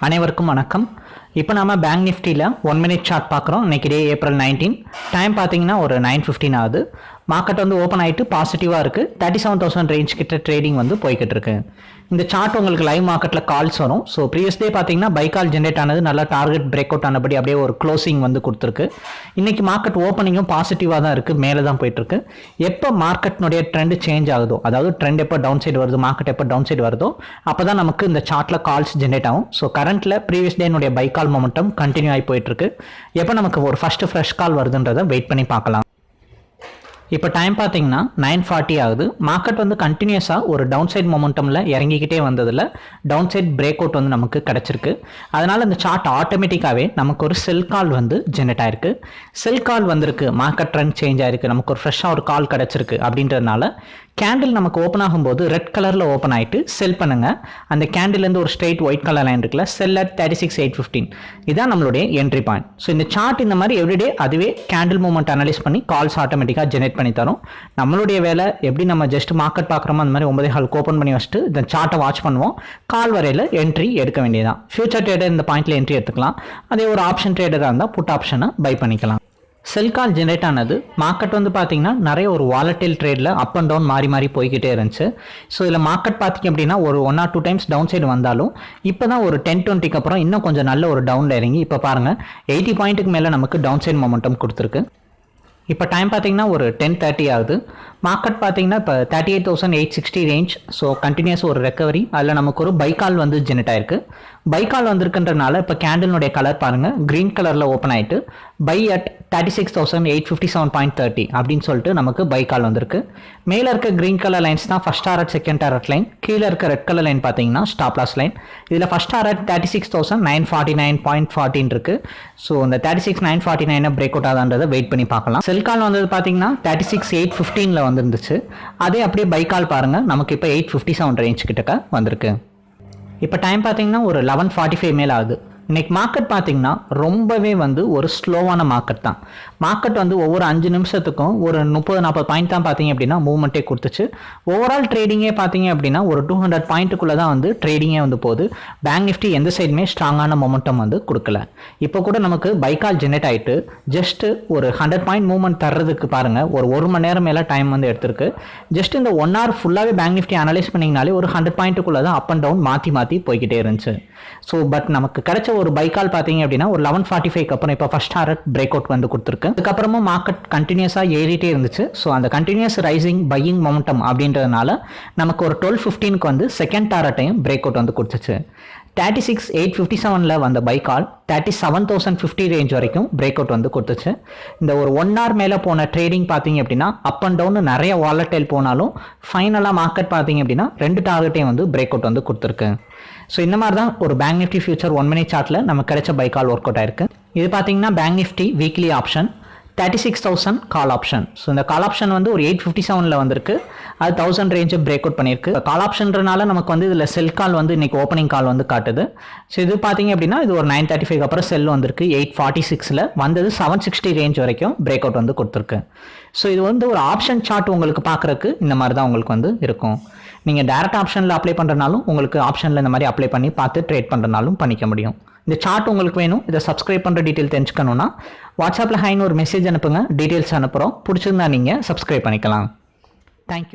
அனைவருக்கும் வணக்கம். இப்போ நாம பேங்க் நிஃப்டியில் ஒன் மினிட் சார்ட் பார்க்குறோம். இன்னைக்கு டே ஏப்ரல் நைன்டீன் டைம் பார்த்தீங்கன்னா ஒரு நைன் ஃபிஃப்டின் ஆகுது. மார்க்கெட் வந்து ஓப்பன் ஆகிட்டு பாசிட்டிவாக இருக்குது தேர்ட்டி செவன் தௌசண்ட் ரேஞ்ச் கிட்ட ட்ரேடிங் வந்து போய்கிட்டு இருக்கு. இந்த சார்ட் உங்களுக்கு லைவ் மார்க்கெட்டில் கால்ஸ் வரும். ஸோ ப்ரீவியஸ் டே பார்த்தீங்கன்னா பை கால் ஜென்ரேட் ஆனது நல்லா டார்கெட் பிரேக் அவுட் ஆனபடி அப்படியே ஒரு க்ளோசிங் வந்து கொடுத்துருக்கு. இன்னைக்கு மார்க்கெட் ஓப்பனிங்கும் பாசிட்டிவாக தான் இருக்குது மேலே தான் போயிட்டுருக்கு. எப்போ மார்க்கெட்னுடைய ட்ரெண்ட் சேஞ்ச் ஆகுதோ அதாவது ட்ரெண்ட் எப்போ டவுன் சைடு வருது மார்க்கெட் எப்போ டவுன் சைடு வருதோ அப்போ தான் நமக்கு இந்த சார்ட்டில் கால்ஸ் ஜென்ரேட் ஆகும். ஸோ கரண்ட்டில் ப்ரீவியஸ் டேனுடைய பை கால் மொமெண்டம் கண்டினியூ ஆகி போயிட்டுருக்கு. எப்போ நமக்கு ஒரு ஃபஸ்ட்டு ஃப்ரெஷ் கால் வருதுன்றதை வெயிட் பண்ணி பார்க்கலாம். இப்போ டைம் பார்த்தீங்கன்னா நைன் ஃபார்ட்டி ஆகுது. மார்க்கெட் வந்து கண்டினியூஸாக ஒரு டவுன் சைட் மொமெண்டமில் இறங்கிக்கிட்டே வந்ததில் டவுன் சைட் பிரேக் அவுட் வந்து நமக்கு கிடச்சிருக்கு. அதனால் இந்த சார்ட் ஆட்டோமேட்டிக்காகவே நமக்கு ஒரு செல் கால் வந்து ஜென்ரேட் ஆயிருக்கு. செல் கால் வந்திருக்கு மார்க்கெட் ட்ரெண்ட் சேஞ்ச் ஆயிருக்கு நமக்கு ஒரு ஃப்ரெஷ்ஷாக ஒரு கால் கிடச்சிருக்கு அப்படின்றதுனால கேண்டில் நமக்கு ஓப்பன் ஆகும்போது ரெட் கலரில் ஓப்பன் ஆகிட்டு செல் பண்ணுங்கள் அந்த கேண்டில்லேருந்து ஒரு ஸ்ட்ரெயிட் ஒயிட் கலர் லைன் இருக்குல்ல sell at thirty six eight fifteen இதான் நம்மளுடைய என்ட்ரி பாயிண்ட் ஸோ இந்த சார்ட் இந்த மாதிரி எவ்ரிடே அதுவே கேண்டில் மூமெண்ட் அனலைஸ் பண்ணி கால்ஸ் ஆட்டோமேட்டிக்காக ஜெனரேட் பண்ணி தரும். நம்மளுடைய வேலை எப்படி நம்ம ஜஸ்ட் மார்க்கெட் பார்க்குறோமோ அந்த மாதிரி ஒன்பதே ஹாலுக்கு ஓப்பன் பண்ணி வச்சுட்டு இந்த சார்ட்டை வாட்ச் பண்ணுவோம். கால் வரையில் என்ட்ரி எடுக்க வேண்டியதான் ஃபியூச்சர் ட்ரேடர் இந்த பாயிண்ட்டில் என்ட்ரி எடுத்துக்கலாம். அதே ஒரு ஆப்ஷன் ட்ரேடராக இருந்தால் புட் ஆப்ஷனை பை பண்ணிக்கலாம். செல் கால் ஜென்ரேட் ஆனது மார்க்கெட் வந்து பார்த்தீங்கன்னா நிறைய ஒரு வாலட்டில் ட்ரேடில் அப் அண்ட் டவுன் மாறி மாறி போய்கிட்டே இருந்துச்சு. ஸோ இதில் மார்க்கெட் பார்த்திங்க அப்படின்னா ஒரு one or two times down side வந்தாலும் இப்போ தான் ஒரு டென் டுவெண்ட்டிக்கு அப்புறம் இன்னும் கொஞ்சம் நல்ல ஒரு டவுனில் இறங்கி இப்போ பாருங்கள் எயிட்டி பாயிண்ட்டுக்கு மேலே நமக்கு டவுன் சைடு மொமெண்டம் கொடுத்துருக்கு. இப்போ டைம் பார்த்தீங்கன்னா ஒரு டென் தேர்ட்டி ஆகுது. மார்க்கெட் பார்த்தீங்கன்னா இப்போ thirty eight thousand eight sixty range so continues ஒரு ரெக்கவரி அதில் நமக்கு ஒரு பைக்கால் வந்து ஜெனரேட் ஆயிருக்கு. பைக்கால் வந்திருக்குன்றனால இப்போ கேண்டலினுடைய கலர் பாருங்கள் க்ரீன் கலரில் ஓப்பன் ஆகிட்டு buy at thirty six thousand eight fifty seven point thirty அப்படின்னு சொல்லிட்டு நமக்கு பை கால் வந்திருக்கு. மேலே இருக்க க்ரீன் கலர் லைன்ஸ் தான் first target second target line கீழே இருக்க ரெட் கலர் லைன் பார்த்தீங்கன்னா ஸ்டாப் லாஸ் லைன் இதில் first target thirty six thousand nine forty nine point forty இருக்குது ஸோ இந்த தேர்ட்டி சிக்ஸ் நைன் ஃபார்ட்டி நைனை பிரேக் அவுட் ஆகான்றதை wait பண்ணி பார்க்கலாம். செல் கால் வந்தது பார்த்தீங்கன்னா தேர்ட்டி சிக்ஸ் எயிட் ஃபிஃப்டீனில் வந்துருந்துச்சு. அதே அப்படியே பைக்கால் பாருங்கள் நமக்கு இப்போ எயிட் ஃபிஃப்டி செவன் ரேஞ்ச் கிட்டக்க வந்திருக்கு. இப்போ டைம் பார்த்தீங்கன்னா ஒரு லெவன் ஃபார்ட்டி ஃபைவ் மேல் ஆகுது. இன்னைக்கு மார்க்கெட் பார்த்தீங்கன்னா ரொம்பவே வந்து ஒரு ஸ்லோவான மார்க்கெட் தான். மார்க்கெட் வந்து ஒவ்வொரு அஞ்சு நிமிஷத்துக்கும் ஒரு முப்பது நாற்பது பாயிண்ட் தான் பார்த்தீங்க அப்படின்னா மூவ்மெண்ட்டே கொடுத்துச்சு. ஓவரால் ட்ரேடிங்கே பார்த்தீங்க அப்படின்னா ஒரு டூ ஹண்ட்ரட் பாயிண்ட்டுக்குள்ளே தான் வந்து ட்ரேடிங்கே வந்து போகுது. பேங்க் நிஃப்டி எந்த சைடுமே ஸ்ட்ராங்கான மொமெண்டம் வந்து கொடுக்கல. இப்போ கூட நமக்கு பைக்கால் ஜெனரேட் ஆகிட்டு ஜஸ்ட் ஒரு ஹண்ட்ரட் பாயிண்ட் மூவ்மெண்ட் தர்றதுக்கு பாருங்கள் ஒரு ஒரு மணி நேரம் மேலே டைம் வந்து எடுத்திருக்கு. ஜஸ்ட் இந்த ஒன் ஹவர் ஃபுல்லாகவே பேங்க் நிஃப்டி அனலைஸ் பண்ணிங்கனாலே ஒரு ஹண்ட்ரட் பாயிண்ட்டுக்குள்ளே தான் அப் அண்ட் டவுன் மாற்றி மாற்றி போய்கிட்டே இருந்துச்சு. ஸோ பட் நமக்கு கிடைச்ச ஒரு பைக்கால் பார்த்தீங்க அப்படின்னா ஒரு லெவன் ஃபார்ட்டி ஃபைவ் அப்புறம் இப்போ ஃபஸ்ட் ஹாரட் பிரேக் அவுட் வந்து கொடுத்துருக்கு. அதுக்கப்புறமா மார்க்கெட் கண்டினியூஸாக ஏறிட்டே இருந்துச்சு. ஸோ அந்த கண்டினியூஸ் ரைசிங் பையிங் மொமெண்டம் அப்படின்றதுனால நமக்கு ஒரு டுவெல் ஃபிஃப்டீனுக்கு வந்து செகண்ட் டாரட்டையும் பிரேக் அவுட் வந்து கொடுத்துச்சு. தேர்ட்டி சிக்ஸ் எயிட் ஃபிஃப்டி செவனில் வந்த buy call thirty seven thousand fifty range வரைக்கும் பிரேக் அவுட் வந்து கொடுத்துச்சு. இந்த ஒரு ஒன் ஹவர் மேலே போன ட்ரேடிங் பார்த்தீங்க அப்படின்னா அப் அண்ட் டவுன் நிறைய வாலட்டைல் போனாலும் ஃபைனலாக மார்க்கெட் பார்த்தீங்க அப்படின்னா ரெண்டு டார்கெட்டையும் வந்து பிரேக் அவுட் வந்து கொடுத்துருக்கு. ஸோ இந்த மாதிரி தான் ஒரு bank Nifty future one minute சார்ட்டில் நமக்கு கிடைச்ச பைக்கால் ஒர்க் அவுட் ஆயிருக்கு. இது பார்த்தீங்கன்னா bank Nifty weekly option thirty six thousand call option so இந்த கால் ஆப்ஷன் வந்து ஒரு எயிட் ஃபிஃப்டி செவனில் வந்திருக்கு. அது தௌசண்ட் ரேஞ்சு பிரேக் அவுட் பண்ணியிருக்கு. கால் ஆப்ஷன்றனால நமக்கு வந்து இதில் செல் கால் வந்து இன்றைக்கி ஓப்பனிங் கால் வந்து காட்டுது. ஸோ இது பார்த்தீங்க அப்படின்னா இது ஒரு நைன் தேர்ட்டி ஃபைவ் அப்புறம் செல் வந்திருக்கு. எயிட் ஃபார்ட்டி சிக்ஸில் வந்தது செவன் சிக்ஸ்டி ரேஞ்ச் வரைக்கும் பிரேக் அவுட் வந்து கொடுத்துருக்கு. ஸோ இது வந்து ஒரு ஆப்ஷன் சார்ட் உங்களுக்கு பார்க்குறக்கு இந்த மாதிரி தான் உங்களுக்கு வந்து இருக்கும். நீங்கள் டேரக்ட் ஆப்ஷனில் அப்ளை பண்ணுறனாலும் உங்களுக்கு ஆப்ஷனில் இந்த மாதிரி அப்ளை பண்ணி பார்த்து ட்ரேட் பண்ணுறனாலும் பண்ணிக்க முடியும். இந்த சார்ட் உங்களுக்கு வேணும். இதை சப்ஸ்கிரைப் பண்ணுற டீட்டெயில் தெரிஞ்சுக்கணுன்னா வாட்ஸ்அப்பில் ஹைன்னு ஒரு மெசேஜ் அனுப்புங்க. டீட்டெயில்ஸ் அனுப்புகிறோம் பிடிச்சிருந்தா நீங்கள் சப்ஸ்கிரைப் பண்ணிக்கலாம். தேங்க்யூ